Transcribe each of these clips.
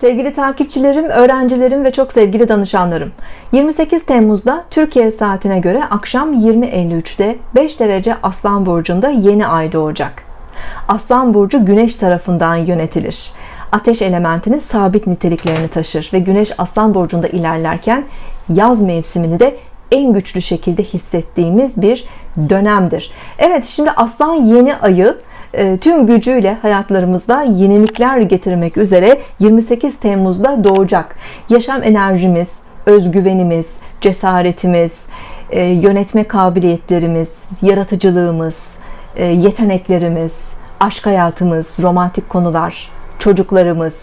Sevgili takipçilerim, öğrencilerim ve çok sevgili danışanlarım. 28 Temmuz'da Türkiye saatine göre akşam 20.53'te 5 derece Aslan Burcu'nda yeni ay doğacak. Aslan Burcu Güneş tarafından yönetilir. Ateş elementinin sabit niteliklerini taşır ve Güneş Aslan Burcu'nda ilerlerken yaz mevsimini de en güçlü şekilde hissettiğimiz bir dönemdir. Evet şimdi Aslan yeni ayı tüm gücüyle hayatlarımızda yenilikler getirmek üzere 28 Temmuz'da doğacak. Yaşam enerjimiz, özgüvenimiz, cesaretimiz, e, yönetme kabiliyetlerimiz, yaratıcılığımız, e, yeteneklerimiz, aşk hayatımız, romantik konular, çocuklarımız,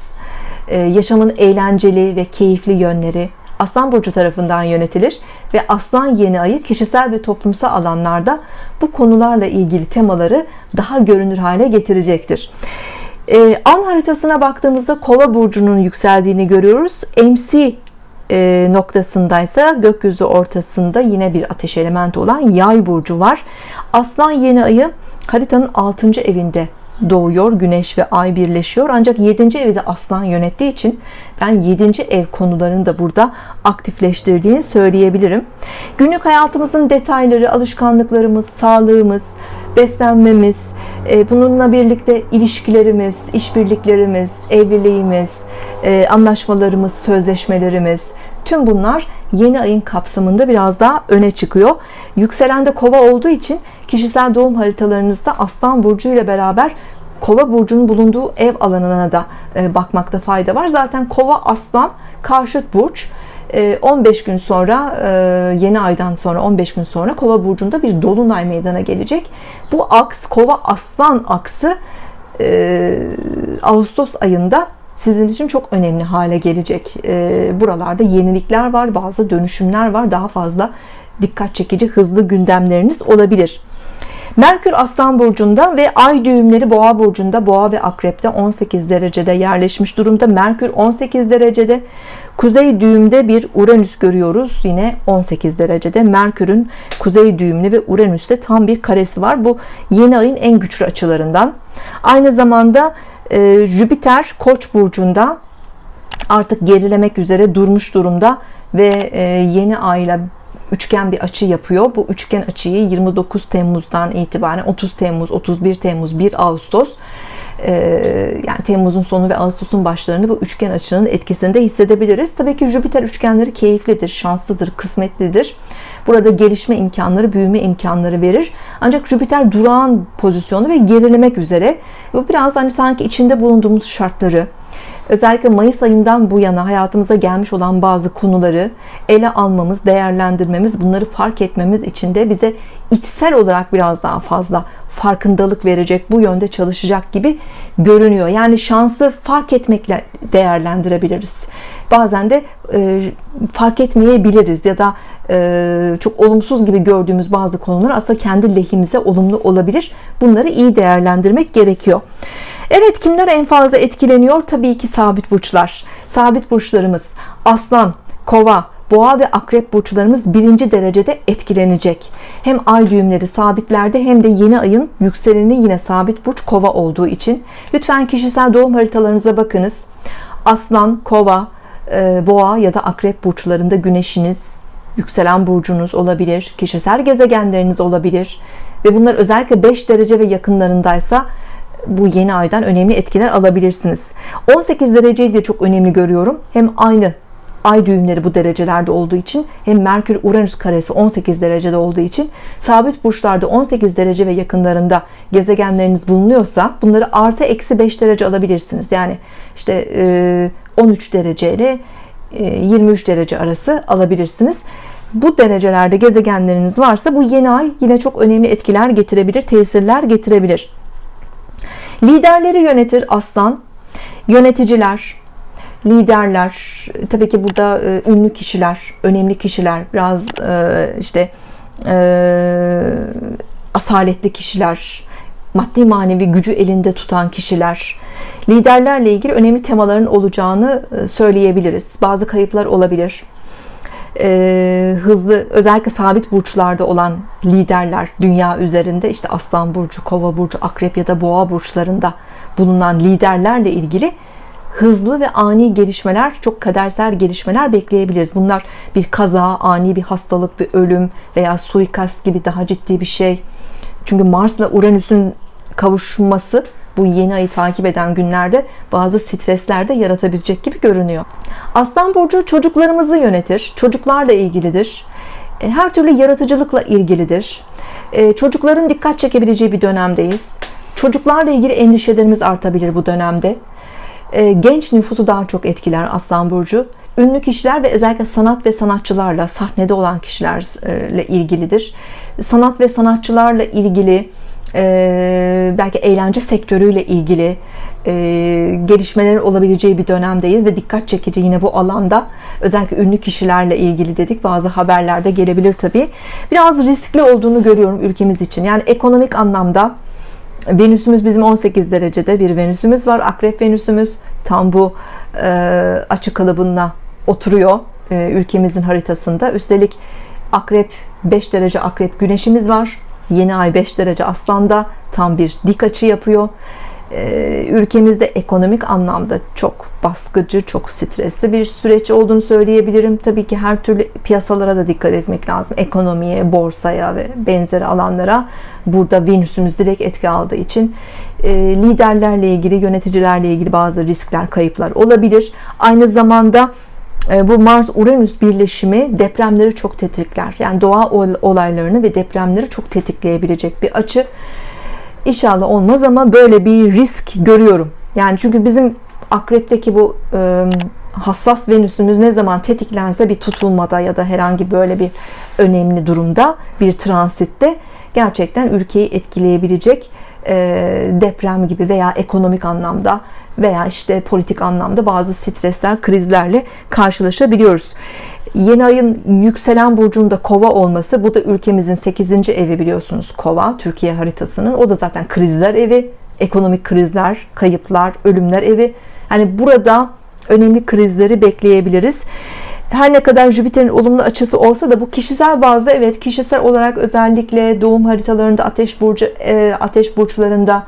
yaşamın eğlenceli ve keyifli yönleri Aslan Burcu tarafından yönetilir ve Aslan yeni ayı kişisel ve toplumsal alanlarda bu konularla ilgili temaları daha görünür hale getirecektir. Ee, an haritasına baktığımızda Kova burcunun yükseldiğini görüyoruz. MC e, noktasındaysa gökyüzü ortasında yine bir ateş elementi olan Yay burcu var. Aslan yeni ayı haritanın 6. evinde doğuyor güneş ve ay birleşiyor ancak 7. evi de aslan yönettiği için ben 7. ev konularını da burada aktifleştirdiğini söyleyebilirim günlük hayatımızın detayları alışkanlıklarımız sağlığımız beslenmemiz e, bununla birlikte ilişkilerimiz işbirliklerimiz evliliğimiz e, anlaşmalarımız sözleşmelerimiz tüm bunlar yeni ayın kapsamında biraz daha öne çıkıyor yükselen de kova olduğu için kişisel doğum haritalarınızda Aslan Burcu ile beraber Kova burcunun bulunduğu ev alanına da e, bakmakta fayda var. Zaten Kova Aslan karşıt burç. 15 e, gün sonra e, yeni aydan sonra 15 gün sonra Kova burcunda bir dolunay meydana gelecek. Bu aks Kova Aslan aksı Ağustos ayında sizin için çok önemli hale gelecek. Buralarda yenilikler var, bazı dönüşümler var. Daha fazla dikkat çekici hızlı gündemleriniz olabilir. Merkür Aslan Burcu'nda ve Ay düğümleri Boğa Burcu'nda Boğa ve Akrep'te 18 derecede yerleşmiş durumda. Merkür 18 derecede. Kuzey düğümde bir Uranüs görüyoruz. Yine 18 derecede. Merkür'ün kuzey düğümlü ve Uranüs'te tam bir karesi var. Bu yeni ayın en güçlü açılarından. Aynı zamanda e, Jüpiter Koç burcunda artık gerilemek üzere durmuş durumda ve e, yeni ayla üçgen bir açı yapıyor. Bu üçgen açıyı 29 Temmuz'dan itibaren 30 Temmuz, 31 Temmuz, 1 Ağustos e, yani Temmuz'un sonu ve Ağustos'un başlarını bu üçgen açının etkisinde hissedebiliriz. Tabii ki Jüpiter üçgenleri keyiflidir, şanslıdır, kısmetlidir. Burada gelişme imkanları, büyüme imkanları verir. Ancak Jüpiter durağan pozisyonu ve gerilemek üzere. Bu biraz hani sanki içinde bulunduğumuz şartları, özellikle Mayıs ayından bu yana hayatımıza gelmiş olan bazı konuları ele almamız, değerlendirmemiz, bunları fark etmemiz için de bize içsel olarak biraz daha fazla farkındalık verecek, bu yönde çalışacak gibi görünüyor. Yani şansı fark etmekle değerlendirebiliriz. Bazen de e, fark etmeyebiliriz ya da çok olumsuz gibi gördüğümüz bazı konular aslında kendi lehimize olumlu olabilir. Bunları iyi değerlendirmek gerekiyor. Evet kimler en fazla etkileniyor? Tabii ki sabit burçlar. Sabit burçlarımız aslan, kova, boğa ve akrep burçlarımız birinci derecede etkilenecek. Hem ay düğümleri sabitlerde hem de yeni ayın yükseleni yine sabit burç kova olduğu için. Lütfen kişisel doğum haritalarınıza bakınız. Aslan, kova, e, boğa ya da akrep burçlarında güneşiniz, yükselen burcunuz olabilir, kişisel gezegenleriniz olabilir ve bunlar özellikle 5 derece ve yakınlarındaysa bu yeni aydan önemli etkiler alabilirsiniz. 18 dereceyi de çok önemli görüyorum. Hem aynı ay düğümleri bu derecelerde olduğu için hem Merkür Uranüs karesi 18 derecede olduğu için sabit burçlarda 18 derece ve yakınlarında gezegenleriniz bulunuyorsa bunları artı eksi 5 derece alabilirsiniz. Yani işte 13 derece ile 23 derece arası alabilirsiniz bu derecelerde gezegenleriniz varsa bu yeni ay yine çok önemli etkiler getirebilir tesirler getirebilir. Liderleri yönetir aslan yöneticiler liderler tabii ki burada e, ünlü kişiler önemli kişiler biraz e, işte e, asaletli kişiler maddi manevi gücü elinde tutan kişiler liderlerle ilgili önemli temaların olacağını söyleyebiliriz. Bazı kayıplar olabilir e, hızlı özellikle sabit burçlarda olan liderler dünya üzerinde işte aslan burcu kova burcu akrep ya da boğa burçlarında bulunan liderlerle ilgili hızlı ve ani gelişmeler, çok kadersel gelişmeler bekleyebiliriz. Bunlar bir kaza, ani bir hastalık, bir ölüm veya suikast gibi daha ciddi bir şey. Çünkü Mars'la Uranüs'ün kavuşması bu yeni ayı takip eden günlerde bazı stresler de yaratabilecek gibi görünüyor. Aslan burcu çocuklarımızı yönetir. Çocuklarla ilgilidir. E, her türlü yaratıcılıkla ilgilidir. E, çocukların dikkat çekebileceği bir dönemdeyiz. Çocuklarla ilgili endişelerimiz artabilir bu dönemde. E, genç nüfusu daha çok etkiler Aslan burcu. Ünlü kişiler ve özellikle sanat ve sanatçılarla sahnede olan kişilerle ilgilidir. Sanat ve sanatçılarla ilgili belki eğlence sektörüyle ilgili gelişmelerin olabileceği bir dönemdeyiz ve dikkat çekici yine bu alanda özellikle ünlü kişilerle ilgili dedik. Bazı haberlerde gelebilir tabi biraz riskli olduğunu görüyorum ülkemiz için. Yani ekonomik anlamda Venüsümüz bizim 18 derecede bir Venüsümüz var. Akrep Venüsümüz tam bu açık kalıbına oturuyor ülkemizin haritasında. Üstelik Akrep 5 derece Akrep Güneşimiz var Yeni ay 5 derece aslanda tam bir dik açı yapıyor. Ee, ülkemizde ekonomik anlamda çok baskıcı, çok stresli bir süreç olduğunu söyleyebilirim. Tabii ki her türlü piyasalara da dikkat etmek lazım. Ekonomiye, borsaya ve benzeri alanlara. Burada Venüs'ümüz direkt etki aldığı için e, liderlerle ilgili, yöneticilerle ilgili bazı riskler, kayıplar olabilir. Aynı zamanda bu Mars-Uranüs birleşimi depremleri çok tetikler. Yani doğa olaylarını ve depremleri çok tetikleyebilecek bir açı. İnşallah olmaz ama böyle bir risk görüyorum. Yani çünkü bizim akrepteki bu e, hassas Venüs'ümüz ne zaman tetiklense bir tutulmada ya da herhangi böyle bir önemli durumda bir transitte gerçekten ülkeyi etkileyebilecek e, deprem gibi veya ekonomik anlamda veya işte politik anlamda bazı stresler, krizlerle karşılaşabiliyoruz. Yeni ayın yükselen burcunda kova olması bu da ülkemizin 8. evi biliyorsunuz kova Türkiye haritasının o da zaten krizler evi ekonomik krizler kayıplar ölümler evi yani burada önemli krizleri bekleyebiliriz her ne kadar Jüpiter'in olumlu açısı olsa da bu kişisel bazda evet kişisel olarak özellikle doğum haritalarında ateş burcu e, ateş burçlarında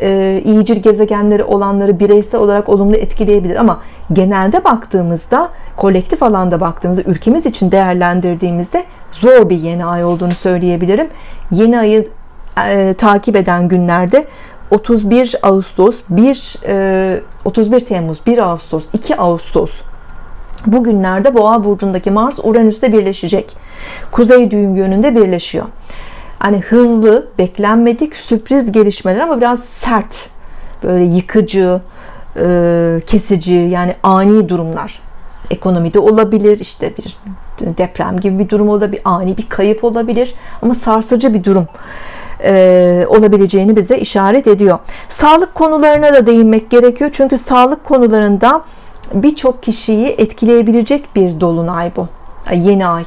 e, iyicil gezegenleri olanları bireysel olarak olumlu etkileyebilir ama genelde baktığımızda kolektif alanda baktığımızda ülkemiz için değerlendirdiğimizde zor bir yeni ay olduğunu söyleyebilirim. Yeni ayı e, takip eden günlerde 31 Ağustos 1 e, 31 Temmuz 1 Ağustos 2 Ağustos bu günlerde Boğa burcundaki Mars Uranüs'te birleşecek. Kuzey düğüm yönünde birleşiyor hani hızlı, beklenmedik, sürpriz gelişmeler ama biraz sert, böyle yıkıcı, e, kesici, yani ani durumlar. Ekonomide olabilir, işte bir deprem gibi bir durum olabilir, ani bir kayıp olabilir ama sarsıcı bir durum e, olabileceğini bize işaret ediyor. Sağlık konularına da değinmek gerekiyor. Çünkü sağlık konularında birçok kişiyi etkileyebilecek bir dolunay bu. Yeni ay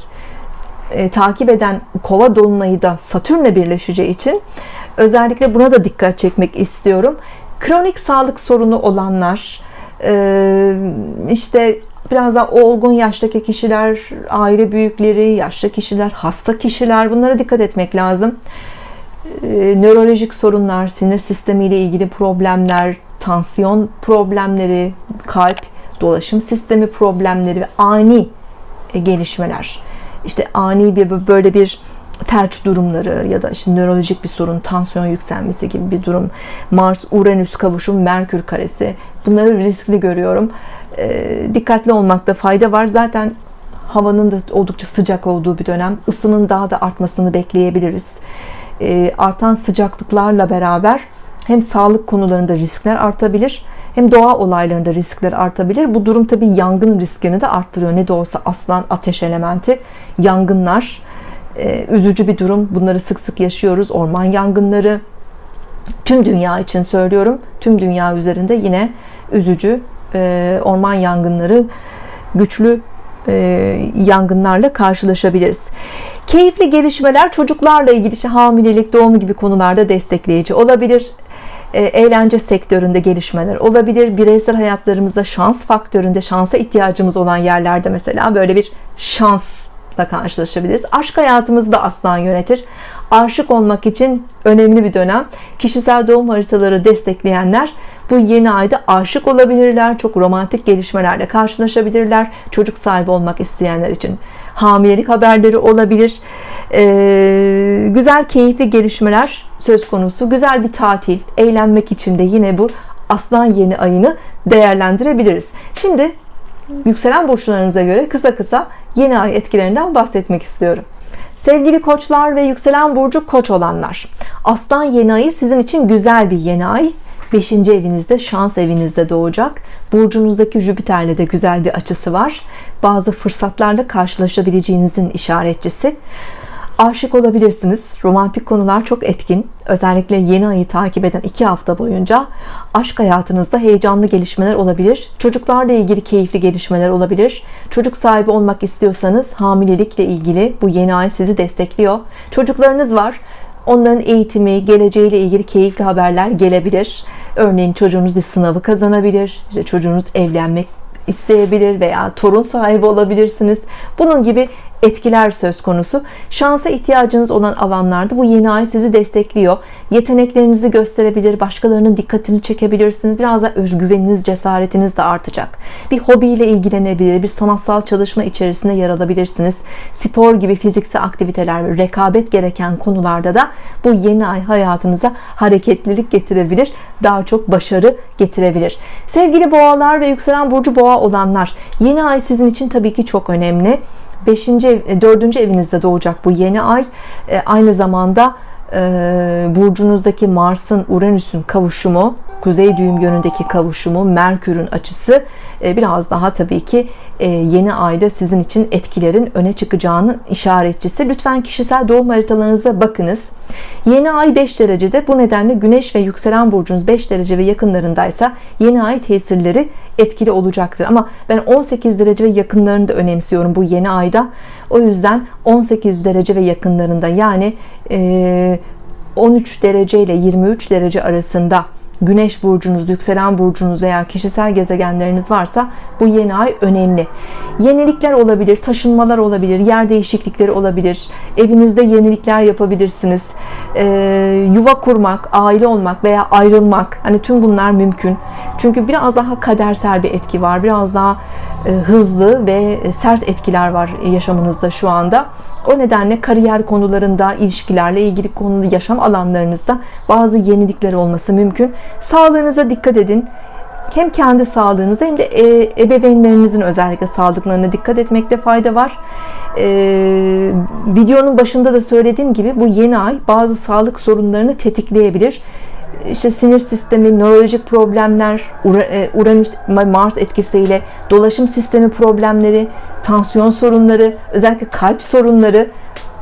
e, takip eden kova dolunayı da Satürn'le birleşeceği için özellikle buna da dikkat çekmek istiyorum. Kronik sağlık sorunu olanlar, e, işte biraz daha olgun yaştaki kişiler, aile büyükleri, yaşlı kişiler, hasta kişiler bunlara dikkat etmek lazım. E, nörolojik sorunlar, sinir sistemi ile ilgili problemler, tansiyon problemleri, kalp, dolaşım sistemi problemleri ve ani gelişmeler işte ani bir böyle bir felç durumları ya da işte nörolojik bir sorun, tansiyon yükselmesi gibi bir durum, Mars Uranüs kavuşum, Merkür karesi bunları riskli görüyorum. E, dikkatli olmakta fayda var. Zaten havanın da oldukça sıcak olduğu bir dönem. ısının daha da artmasını bekleyebiliriz. E, artan sıcaklıklarla beraber hem sağlık konularında riskler artabilir hem doğa olaylarında riskler artabilir. Bu durum tabi yangın riskini de arttırıyor. Ne de olsa aslan ateş elementi yangınlar e, üzücü bir durum. Bunları sık sık yaşıyoruz. Orman yangınları tüm dünya için söylüyorum. Tüm dünya üzerinde yine üzücü e, orman yangınları güçlü e, yangınlarla karşılaşabiliriz. Keyifli gelişmeler çocuklarla ilgili hamilelik, doğum gibi konularda destekleyici olabilir. E, eğlence sektöründe gelişmeler olabilir. Bireysel hayatlarımızda şans faktöründe şansa ihtiyacımız olan yerlerde mesela böyle bir şansla karşılaşabiliriz. Aşk hayatımızda aslan yönetir. Aşık olmak için önemli bir dönem. Kişisel doğum haritaları destekleyenler bu yeni ayda aşık olabilirler çok romantik gelişmelerle karşılaşabilirler çocuk sahibi olmak isteyenler için hamilelik haberleri olabilir ee, güzel keyifli gelişmeler söz konusu. Güzel bir tatil. Eğlenmek için de yine bu aslan yeni ayını değerlendirebiliriz. Şimdi yükselen burçlarınıza göre kısa kısa yeni ay etkilerinden bahsetmek istiyorum. Sevgili koçlar ve yükselen burcu koç olanlar Aslan yeni ayı sizin için güzel bir yeni ay. 5. evinizde şans evinizde doğacak. Burcunuzdaki Jüpiter'le de güzel bir açısı var. Bazı fırsatlarla karşılaşabileceğinizin işaretçisi aşık olabilirsiniz. Romantik konular çok etkin. Özellikle yeni ayı takip eden iki hafta boyunca aşk hayatınızda heyecanlı gelişmeler olabilir. Çocuklarla ilgili keyifli gelişmeler olabilir. Çocuk sahibi olmak istiyorsanız hamilelikle ilgili bu yeni ay sizi destekliyor. Çocuklarınız var. Onların eğitimi geleceğiyle ilgili keyifli haberler gelebilir. Örneğin çocuğunuz bir sınavı kazanabilir işte çocuğunuz evlenmek isteyebilir veya torun sahibi olabilirsiniz. Bunun gibi etkiler söz konusu. Şansa ihtiyacınız olan alanlarda bu yeni ay sizi destekliyor. Yeteneklerinizi gösterebilir başkalarının dikkatini çekebilirsiniz. Biraz da özgüveniniz cesaretiniz de artacak. Bir hobiyle ilgilenebilir bir sanatsal çalışma içerisinde yer alabilirsiniz. Spor gibi fiziksel aktiviteler rekabet gereken konularda da bu yeni ay hayatınıza hareketlilik getirebilir daha çok başarı getirebilir. Sevgili boğalar ve yükselen burcu boğa olanlar yeni ay sizin için tabii ki çok önemli 5. ev, 4. evinizde doğacak bu yeni ay e, aynı zamanda e, burcunuzdaki Mars'ın Uranüs'ün kavuşumu kuzey düğüm yönündeki kavuşumu Merkür'ün açısı e, biraz daha tabii ki yeni ayda sizin için etkilerin öne çıkacağının işaretçisi. Lütfen kişisel doğum haritalarınıza bakınız. Yeni ay 5 derecede. Bu nedenle Güneş ve yükselen burcunuz 5 derece ve yakınlarındaysa yeni ay tesirleri etkili olacaktır. Ama ben 18 derece ve yakınlarını da önemsiyorum bu yeni ayda. O yüzden 18 derece ve yakınlarında yani 13 derece ile 23 derece arasında Güneş burcunuz, yükselen burcunuz veya kişisel gezegenleriniz varsa bu yeni ay önemli. Yenilikler olabilir, taşınmalar olabilir, yer değişiklikleri olabilir. Evinizde yenilikler yapabilirsiniz. Ee, yuva kurmak, aile olmak veya ayrılmak. Hani tüm bunlar mümkün. Çünkü biraz daha kadersel bir etki var. Biraz daha e, hızlı ve sert etkiler var yaşamınızda şu anda. O nedenle kariyer konularında, ilişkilerle ilgili konuda, yaşam alanlarınızda bazı yenilikler olması mümkün. Sağlığınıza dikkat edin. Hem kendi sağlığınıza hem de e, ebeveynlerinizin özellikle sağlıklarına dikkat etmekte fayda var. Ee, videonun başında da söylediğim gibi bu yeni ay bazı sağlık sorunlarını tetikleyebilir işte sinir sistemi, nörolojik problemler, e, Uranüs Mars etkisiyle dolaşım sistemi problemleri, tansiyon sorunları, özellikle kalp sorunları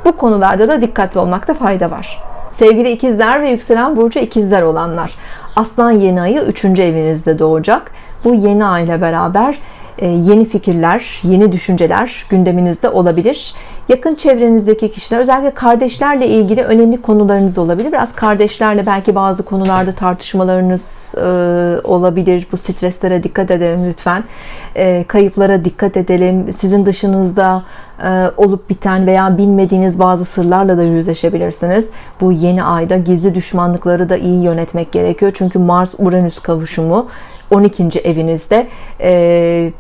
bu konularda da dikkatli olmakta fayda var. Sevgili ikizler ve yükselen burcu ikizler olanlar. Aslan yeni ayı 3. evinizde doğacak. Bu yeni ay beraber yeni fikirler, yeni düşünceler gündeminizde olabilir. Yakın çevrenizdeki kişiler, özellikle kardeşlerle ilgili önemli konularınız olabilir. Biraz kardeşlerle belki bazı konularda tartışmalarınız e, olabilir. Bu streslere dikkat edelim lütfen. E, kayıplara dikkat edelim. Sizin dışınızda olup biten veya bilmediğiniz bazı sırlarla da yüzleşebilirsiniz. Bu yeni ayda gizli düşmanlıkları da iyi yönetmek gerekiyor. Çünkü Mars-Uranüs kavuşumu 12. evinizde.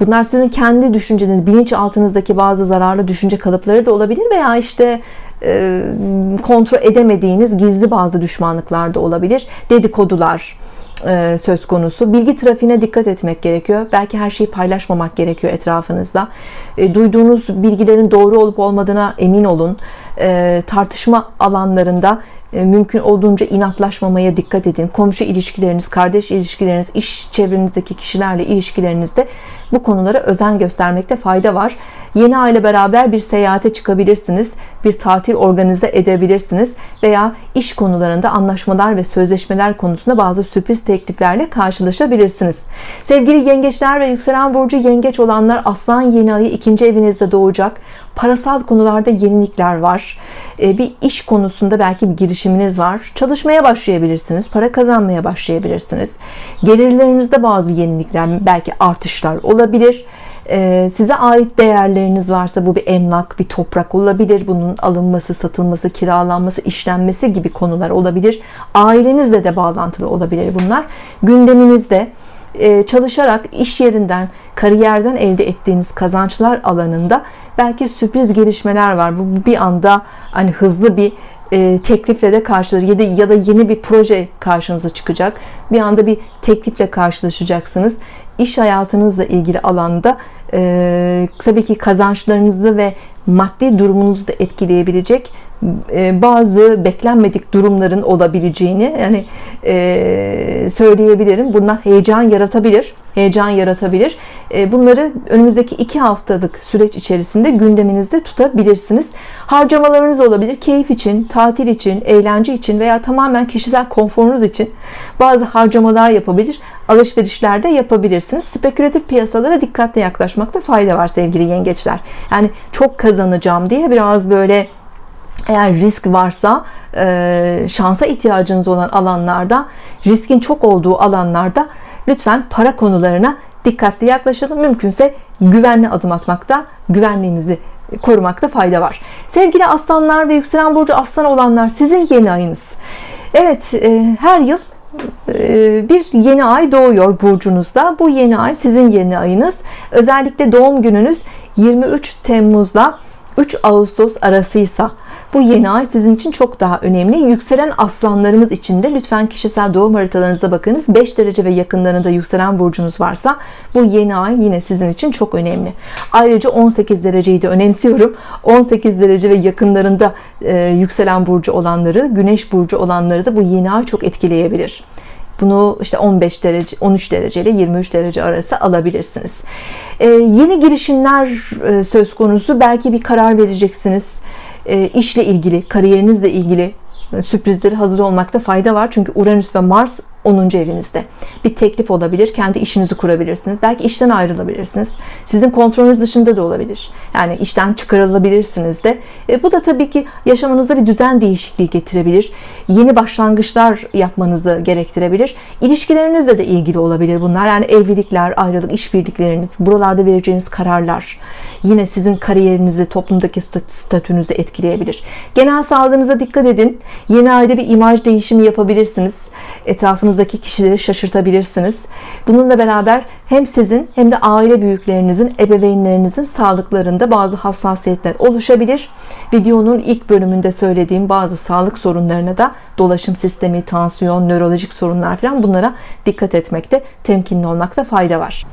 Bunlar sizin kendi düşünceniz bilinçaltınızdaki bazı zararlı düşünce kalıpları da olabilir veya işte kontrol edemediğiniz gizli bazı düşmanlıklar da olabilir. Dedikodular söz konusu. Bilgi trafiğine dikkat etmek gerekiyor. Belki her şeyi paylaşmamak gerekiyor etrafınızda. Duyduğunuz bilgilerin doğru olup olmadığına emin olun. Tartışma alanlarında e, mümkün olduğunca inatlaşmamaya dikkat edin. Komşu ilişkileriniz, kardeş ilişkileriniz, iş çevrenizdeki kişilerle ilişkilerinizde bu konulara özen göstermekte fayda var. Yeni aile beraber bir seyahate çıkabilirsiniz. Bir tatil organize edebilirsiniz. Veya iş konularında anlaşmalar ve sözleşmeler konusunda bazı sürpriz tekliflerle karşılaşabilirsiniz. Sevgili yengeçler ve yükselen burcu yengeç olanlar aslan yeni ayı ikinci evinizde doğacak. Parasal konularda yenilikler var. E, bir iş konusunda belki bir girişiminiz var. Çalışmaya başlayabilirsiniz. Para kazanmaya başlayabilirsiniz. Gelirlerinizde bazı yenilikler, belki artışlar olabilir Ee, size ait değerleriniz varsa bu bir emlak, bir toprak olabilir. Bunun alınması, satılması, kiralanması, işlenmesi gibi konular olabilir. Ailenizle de bağlantılı olabilir bunlar. Gündeminizde e, çalışarak iş yerinden, kariyerden elde ettiğiniz kazançlar alanında belki sürpriz gelişmeler var. Bu bir anda hani hızlı bir e, teklifle de karşılar ya da, yeni bir proje karşınıza çıkacak. Bir anda bir teklifle karşılaşacaksınız. İş hayatınızla ilgili alanda e, tabii ki kazançlarınızı ve maddi durumunuzu da etkileyebilecek bazı beklenmedik durumların olabileceğini yani e, söyleyebilirim. Bunlar heyecan yaratabilir. Heyecan yaratabilir. E, bunları önümüzdeki iki haftalık süreç içerisinde gündeminizde tutabilirsiniz. Harcamalarınız olabilir. Keyif için, tatil için, eğlence için veya tamamen kişisel konforunuz için bazı harcamalar yapabilir. Alışverişlerde yapabilirsiniz. Spekülatif piyasalara dikkatle yaklaşmakta fayda var sevgili yengeçler. Yani çok kazanacağım diye biraz böyle eğer risk varsa e, şansa ihtiyacınız olan alanlarda riskin çok olduğu alanlarda lütfen para konularına dikkatli yaklaşalım. Mümkünse güvenli adım atmakta güvenliğimizi korumakta fayda var. Sevgili aslanlar ve yükselen burcu aslan olanlar sizin yeni ayınız. Evet e, her yıl e, bir yeni ay doğuyor burcunuzda. Bu yeni ay sizin yeni ayınız. Özellikle doğum gününüz 23 Temmuz'da 3 Ağustos arasıysa bu yeni ay sizin için çok daha önemli. Yükselen aslanlarımız için de lütfen kişisel doğum haritalarınıza bakınız. 5 derece ve yakınlarında yükselen burcunuz varsa bu yeni ay yine sizin için çok önemli. Ayrıca 18 dereceyi de önemsiyorum. 18 derece ve yakınlarında e, yükselen burcu olanları, güneş burcu olanları da bu yeni ay çok etkileyebilir. Bunu işte 15 derece, 13 derece ile 23 derece arası alabilirsiniz. Ee, yeni girişimler e, söz konusu. Belki bir karar vereceksiniz. Ee, işle ilgili, kariyerinizle ilgili e, sürprizleri hazır olmakta fayda var. Çünkü Uranüs ve Mars 10. evinizde. Bir teklif olabilir. Kendi işinizi kurabilirsiniz. Belki işten ayrılabilirsiniz. Sizin kontrolünüz dışında da olabilir. Yani işten çıkarılabilirsiniz de. E, bu da tabii ki yaşamınızda bir düzen değişikliği getirebilir. Yeni başlangıçlar yapmanızı gerektirebilir. İlişkilerinizle de ilgili olabilir bunlar. Yani evlilikler, ayrılık, işbirlikleriniz, buralarda vereceğiniz kararlar yine sizin kariyerinizi, toplumdaki statünüzü etkileyebilir. Genel sağlığınıza dikkat edin. Yeni ayda bir imaj değişimi yapabilirsiniz. Etrafınızdaki kişileri şaşırtabilirsiniz. Bununla beraber hem sizin hem de aile büyüklerinizin, ebeveynlerinizin sağlıklarında bazı hassasiyetler oluşabilir. Videonun ilk bölümünde söylediğim bazı sağlık sorunlarına da dolaşım sistemi, tansiyon, nörolojik sorunlar falan bunlara dikkat etmekte, temkinli olmakta fayda var.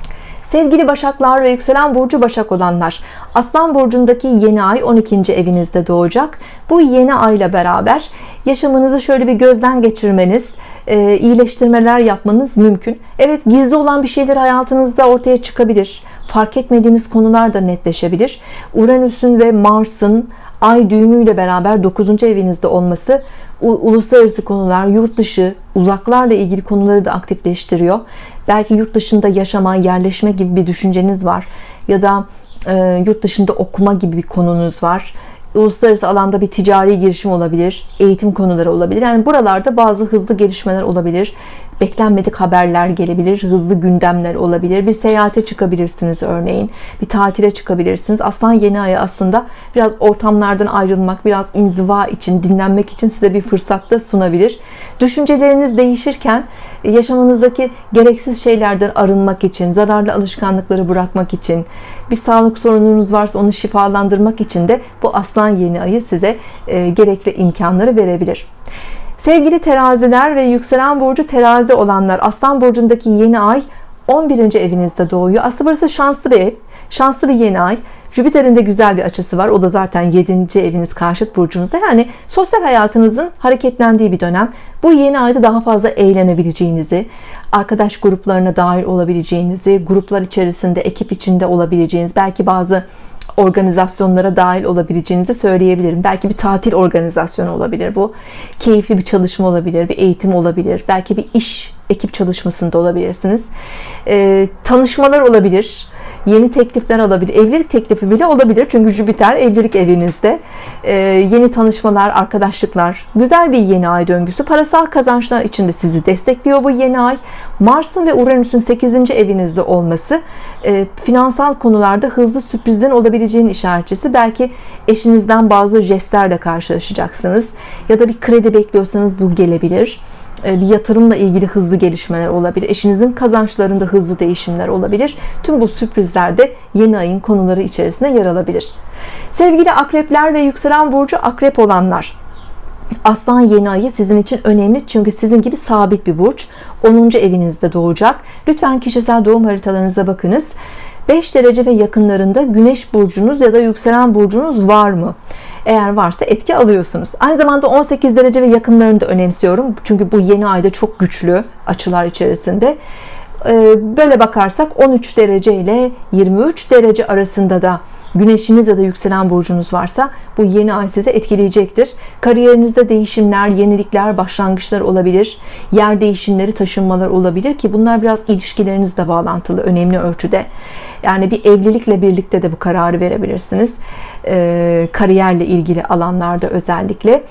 Sevgili Başaklar ve yükselen burcu Başak olanlar Aslan burcundaki yeni ay 12. evinizde doğacak. Bu yeni ayla beraber yaşamınızı şöyle bir gözden geçirmeniz e, iyileştirmeler yapmanız mümkün. Evet gizli olan bir şeyler hayatınızda ortaya çıkabilir. Fark etmediğiniz konular da netleşebilir. Uranüs'ün ve Mars'ın ay düğümüyle beraber 9. evinizde olması uluslararası konular, yurt dışı, uzaklarla ilgili konuları da aktifleştiriyor. Belki yurt dışında yaşama, yerleşme gibi bir düşünceniz var ya da e, yurt dışında okuma gibi bir konunuz var. Uluslararası alanda bir ticari girişim olabilir, eğitim konuları olabilir. Yani buralarda bazı hızlı gelişmeler olabilir beklenmedik haberler gelebilir, hızlı gündemler olabilir. Bir seyahate çıkabilirsiniz örneğin. Bir tatile çıkabilirsiniz. Aslan yeni ayı aslında biraz ortamlardan ayrılmak, biraz inziva için, dinlenmek için size bir fırsat da sunabilir. Düşünceleriniz değişirken yaşamınızdaki gereksiz şeylerden arınmak için, zararlı alışkanlıkları bırakmak için, bir sağlık sorununuz varsa onu şifalandırmak için de bu aslan yeni ayı size e, gerekli imkanları verebilir. Sevgili teraziler ve yükselen burcu terazi olanlar Aslan burcundaki yeni ay 11. evinizde doğuyor. Aslında burası şanslı bir ev. Şanslı bir yeni ay. Jüpiter'in de güzel bir açısı var. O da zaten 7. eviniz karşıt burcunuzda. Yani sosyal hayatınızın hareketlendiği bir dönem. Bu yeni ayda daha fazla eğlenebileceğinizi, arkadaş gruplarına dahil olabileceğinizi, gruplar içerisinde, ekip içinde olabileceğiniz, belki bazı organizasyonlara dahil olabileceğinizi söyleyebilirim. Belki bir tatil organizasyonu olabilir bu. Keyifli bir çalışma olabilir, bir eğitim olabilir. Belki bir iş ekip çalışmasında olabilirsiniz. E, tanışmalar olabilir. Yeni teklifler alabilir evlilik teklifi bile olabilir. Çünkü Jüpiter evlilik evinizde. Ee, yeni tanışmalar arkadaşlıklar güzel bir yeni ay döngüsü. Parasal kazançlar içinde sizi destekliyor bu yeni ay. Mars'ın ve Uranüs'ün 8. evinizde olması e, finansal konularda hızlı sürprizden olabileceğin işaretçisi. Belki eşinizden bazı jestlerle karşılaşacaksınız ya da bir kredi bekliyorsanız bu gelebilir bir yatırımla ilgili hızlı gelişmeler olabilir. Eşinizin kazançlarında hızlı değişimler olabilir. Tüm bu sürprizler de yeni ayın konuları içerisinde yer alabilir. Sevgili akrepler ve yükselen burcu akrep olanlar Aslan yeni ayı sizin için önemli çünkü sizin gibi sabit bir burç 10. evinizde doğacak lütfen kişisel doğum haritalarınıza bakınız 5 derece ve yakınlarında güneş burcunuz ya da yükselen burcunuz var mı eğer varsa etki alıyorsunuz. Aynı zamanda 18 derece ve yakınlarını da önemsiyorum. Çünkü bu yeni ayda çok güçlü açılar içerisinde. Ee, böyle bakarsak 13 derece ile 23 derece arasında da güneşiniz ya da yükselen burcunuz varsa bu yeni ay size etkileyecektir. Kariyerinizde değişimler yenilikler başlangıçlar olabilir. Yer değişimleri taşınmalar olabilir ki bunlar biraz ilişkilerinizle bağlantılı önemli ölçüde. Yani bir evlilikle birlikte de bu kararı verebilirsiniz. E, kariyerle ilgili alanlarda özellikle.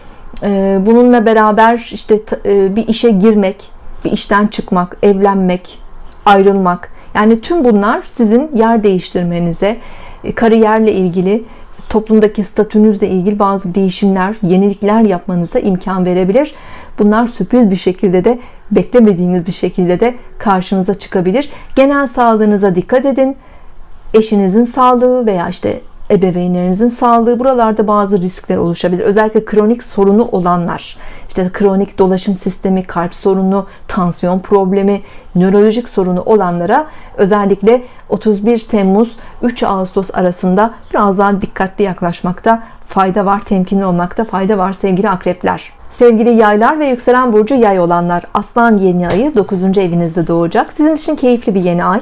E, bununla beraber işte e, bir işe girmek bir işten çıkmak evlenmek ayrılmak. Yani tüm bunlar sizin yer değiştirmenize kariyerle ilgili toplumdaki statünüzle ilgili bazı değişimler yenilikler yapmanıza imkan verebilir. Bunlar sürpriz bir şekilde de beklemediğiniz bir şekilde de karşınıza çıkabilir. Genel sağlığınıza dikkat edin. Eşinizin sağlığı veya işte ebeveynlerinizin sağlığı buralarda bazı riskler oluşabilir. Özellikle kronik sorunu olanlar işte kronik dolaşım sistemi kalp sorunu tansiyon problemi nörolojik sorunu olanlara özellikle 31 Temmuz 3 Ağustos arasında biraz daha dikkatli yaklaşmakta fayda var temkinli olmakta fayda var sevgili akrepler Sevgili yaylar ve yükselen burcu yay olanlar Aslan yeni ayı 9. evinizde doğacak. Sizin için keyifli bir yeni ay.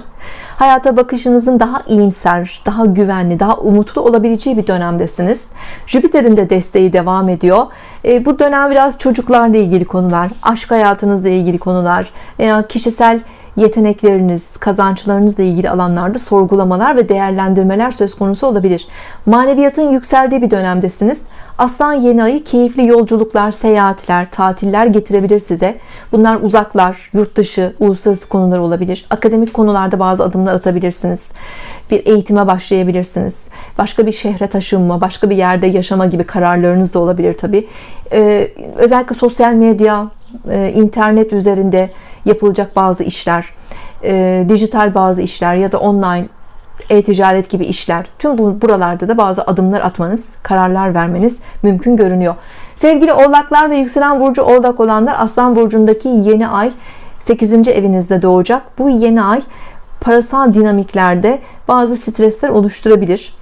Hayata bakışınızın daha iyimser daha güvenli daha umutlu olabileceği bir dönemdesiniz. Jüpiter'in de desteği devam ediyor. E, bu dönem biraz çocuklarla ilgili konular aşk hayatınızla ilgili konular veya kişisel yetenekleriniz, kazançlarınızla ilgili alanlarda sorgulamalar ve değerlendirmeler söz konusu olabilir. Maneviyatın yükseldiği bir dönemdesiniz. Aslan yeni ayı keyifli yolculuklar, seyahatler, tatiller getirebilir size. Bunlar uzaklar, yurt dışı, uluslararası konular olabilir. Akademik konularda bazı adımlar atabilirsiniz. Bir eğitime başlayabilirsiniz. Başka bir şehre taşınma, başka bir yerde yaşama gibi kararlarınız da olabilir tabi. Ee, özellikle sosyal medya, e, internet üzerinde yapılacak bazı işler, e, dijital bazı işler ya da online e-ticaret gibi işler. Tüm bu buralarda da bazı adımlar atmanız kararlar vermeniz mümkün görünüyor. Sevgili oğlaklar ve yükselen burcu oğlak olanlar aslan burcundaki yeni ay 8. evinizde doğacak. Bu yeni ay parasal dinamiklerde bazı stresler oluşturabilir.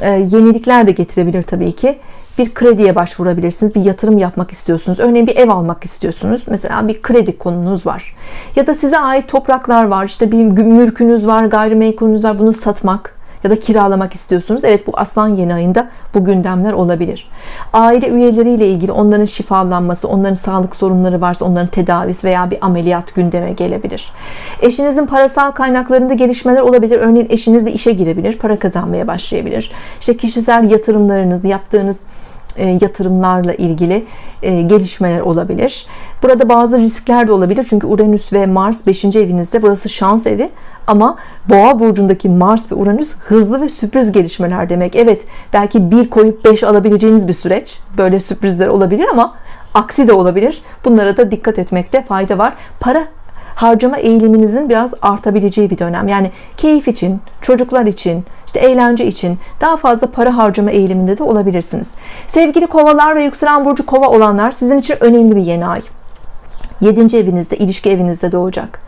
E, yenilikler de getirebilir tabii ki bir krediye başvurabilirsiniz bir yatırım yapmak istiyorsunuz. Örneğin bir ev almak istiyorsunuz. Mesela bir kredi konunuz var. Ya da size ait topraklar var. İşte bir mülkünüz var gayrimenkulünüz var. Bunu satmak ya da kiralamak istiyorsunuz. Evet bu aslan yeni ayında bu gündemler olabilir. Aile üyeleriyle ilgili onların şifalanması onların sağlık sorunları varsa onların tedavisi veya bir ameliyat gündeme gelebilir. Eşinizin parasal kaynaklarında gelişmeler olabilir. Örneğin eşiniz de işe girebilir para kazanmaya başlayabilir. İşte kişisel yatırımlarınız yaptığınız yatırımlarla ilgili e, gelişmeler olabilir. Burada bazı riskler de olabilir. Çünkü Uranüs ve Mars 5. evinizde. Burası şans evi. Ama Boğa burcundaki Mars ve Uranüs hızlı ve sürpriz gelişmeler demek. Evet, belki bir koyup 5 alabileceğiniz bir süreç. Böyle sürprizler olabilir ama aksi de olabilir. Bunlara da dikkat etmekte fayda var. Para harcama eğiliminizin biraz artabileceği bir dönem. Yani keyif için, çocuklar için, işte eğlence için daha fazla para harcama eğiliminde de olabilirsiniz. Sevgili kovalar ve yükselen burcu kova olanlar sizin için önemli bir yeni ay. 7. evinizde, ilişki evinizde doğacak.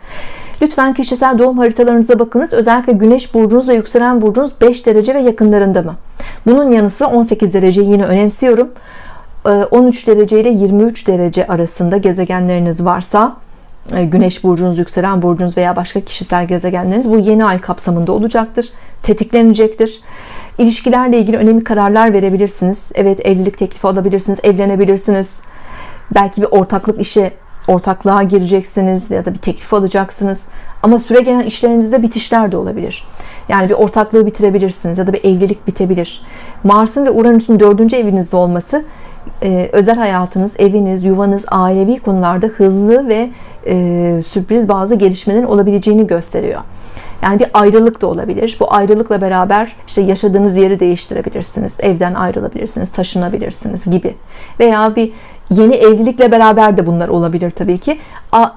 Lütfen kişisel doğum haritalarınıza bakınız. Özellikle güneş burcunuz ve yükselen burcunuz 5 derece ve yakınlarında mı? Bunun yanı sıra 18 derece yine önemsiyorum. 13 ee, derece ile 23 derece arasında gezegenleriniz varsa Güneş burcunuz, yükselen burcunuz veya başka kişisel gezegenleriniz bu yeni ay kapsamında olacaktır. Tetiklenecektir. İlişkilerle ilgili önemli kararlar verebilirsiniz. Evet evlilik teklifi alabilirsiniz, evlenebilirsiniz. Belki bir ortaklık işe ortaklığa gireceksiniz ya da bir teklif alacaksınız. Ama süre gelen işlerinizde bitişler de olabilir. Yani bir ortaklığı bitirebilirsiniz ya da bir evlilik bitebilir. Mars'ın ve Uranüs'ün dördüncü evinizde olması e, özel hayatınız, eviniz, yuvanız, ailevi konularda hızlı ve e, sürpriz bazı gelişmelerin olabileceğini gösteriyor. Yani bir ayrılık da olabilir. Bu ayrılıkla beraber işte yaşadığınız yeri değiştirebilirsiniz. Evden ayrılabilirsiniz, taşınabilirsiniz gibi. Veya bir yeni evlilikle beraber de bunlar olabilir tabii ki.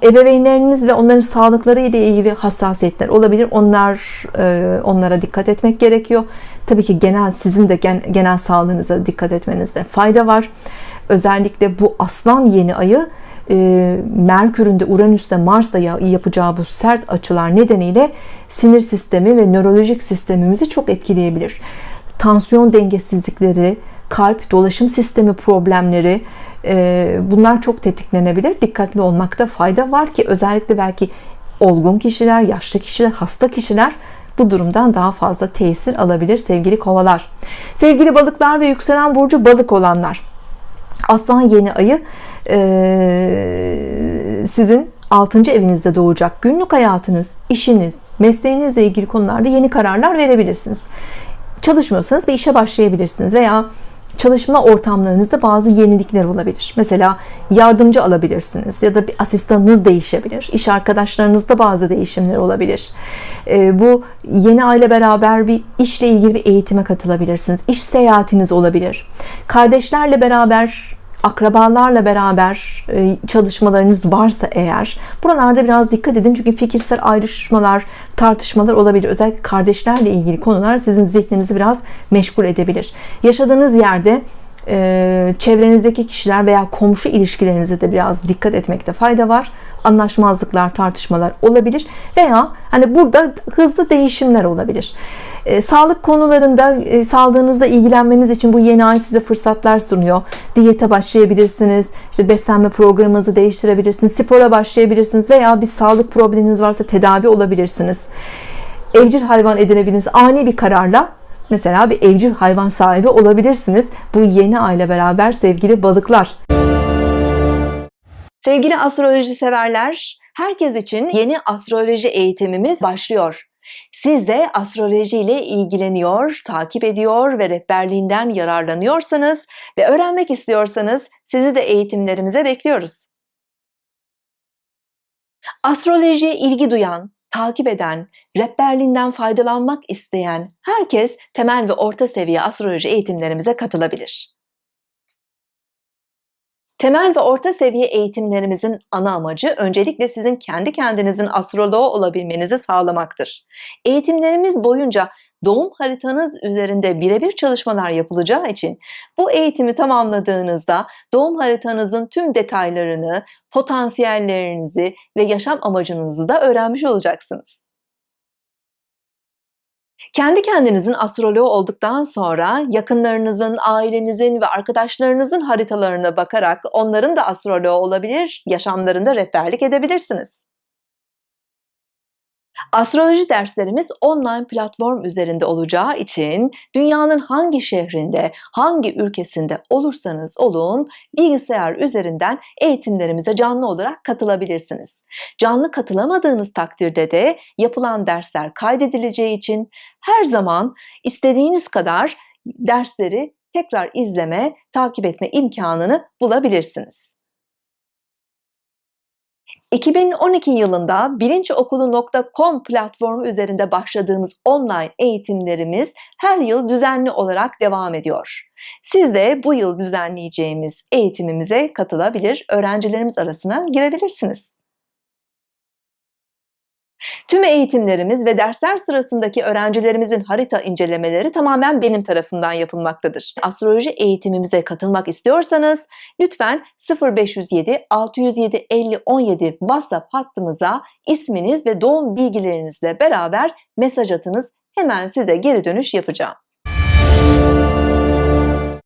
Ebeveynleriniz ve onların sağlıkları ile ilgili hassasiyetler olabilir. Onlar e, onlara dikkat etmek gerekiyor. Tabii ki genel sizin de genel sağlığınıza dikkat etmenizde fayda var. Özellikle bu Aslan yeni ayı e, Merkür'ün de Uranüs'te Mars'ta yapacağı bu sert açılar nedeniyle sinir sistemi ve nörolojik sistemimizi çok etkileyebilir. Tansiyon dengesizlikleri, kalp dolaşım sistemi problemleri e, bunlar çok tetiklenebilir. Dikkatli olmakta fayda var ki özellikle belki olgun kişiler, yaşlı kişiler, hasta kişiler bu durumdan daha fazla tesir alabilir sevgili kovalar. Sevgili balıklar ve yükselen burcu balık olanlar. Aslan yeni ayı e, sizin 6. evinizde doğacak. Günlük hayatınız, işiniz, mesleğinizle ilgili konularda yeni kararlar verebilirsiniz. Çalışmıyorsanız bir işe başlayabilirsiniz veya çalışma ortamlarınızda bazı yenilikler olabilir. Mesela yardımcı alabilirsiniz ya da bir asistanınız değişebilir. İş arkadaşlarınızda bazı değişimler olabilir. Ee, bu yeni aile beraber bir işle ilgili bir eğitime katılabilirsiniz. İş seyahatiniz olabilir. Kardeşlerle beraber akrabalarla beraber e, çalışmalarınız varsa eğer buralarda biraz dikkat edin. Çünkü fikirsel ayrışmalar tartışmalar olabilir. Özellikle kardeşlerle ilgili konular sizin zihninizi biraz meşgul edebilir. Yaşadığınız yerde e, çevrenizdeki kişiler veya komşu ilişkilerinize de biraz dikkat etmekte fayda var. Anlaşmazlıklar tartışmalar olabilir veya hani burada hızlı değişimler olabilir e, sağlık konularında e, sağlığınızla ilgilenmeniz için bu yeni ay size fırsatlar sunuyor. Diyete başlayabilirsiniz. işte beslenme programınızı değiştirebilirsiniz. Spora başlayabilirsiniz veya bir sağlık probleminiz varsa tedavi olabilirsiniz. Evcil hayvan edinebilirsiniz. Ani bir kararla mesela bir evcil hayvan sahibi olabilirsiniz. Bu yeni ayla beraber sevgili balıklar. Sevgili astroloji severler, herkes için yeni astroloji eğitimimiz başlıyor. Siz de astroloji ile ilgileniyor, takip ediyor ve rehberliğinden yararlanıyorsanız ve öğrenmek istiyorsanız sizi de eğitimlerimize bekliyoruz. Astrolojiye ilgi duyan, takip eden, rehberliğinden faydalanmak isteyen herkes temel ve orta seviye astroloji eğitimlerimize katılabilir. Temel ve orta seviye eğitimlerimizin ana amacı öncelikle sizin kendi kendinizin astroloğu olabilmenizi sağlamaktır. Eğitimlerimiz boyunca doğum haritanız üzerinde birebir çalışmalar yapılacağı için bu eğitimi tamamladığınızda doğum haritanızın tüm detaylarını, potansiyellerinizi ve yaşam amacınızı da öğrenmiş olacaksınız. Kendi kendinizin astroloğu olduktan sonra yakınlarınızın, ailenizin ve arkadaşlarınızın haritalarına bakarak onların da astroloğu olabilir, yaşamlarında rehberlik edebilirsiniz. Astroloji derslerimiz online platform üzerinde olacağı için dünyanın hangi şehrinde, hangi ülkesinde olursanız olun bilgisayar üzerinden eğitimlerimize canlı olarak katılabilirsiniz. Canlı katılamadığınız takdirde de yapılan dersler kaydedileceği için her zaman istediğiniz kadar dersleri tekrar izleme, takip etme imkanını bulabilirsiniz. 2012 yılında bilinçokulu.com platformu üzerinde başladığımız online eğitimlerimiz her yıl düzenli olarak devam ediyor. Siz de bu yıl düzenleyeceğimiz eğitimimize katılabilir, öğrencilerimiz arasına girebilirsiniz. Tüm eğitimlerimiz ve dersler sırasındaki öğrencilerimizin harita incelemeleri tamamen benim tarafından yapılmaktadır. Astroloji eğitimimize katılmak istiyorsanız lütfen 0507 607 50 17 WhatsApp hattımıza isminiz ve doğum bilgilerinizle beraber mesaj atınız. Hemen size geri dönüş yapacağım.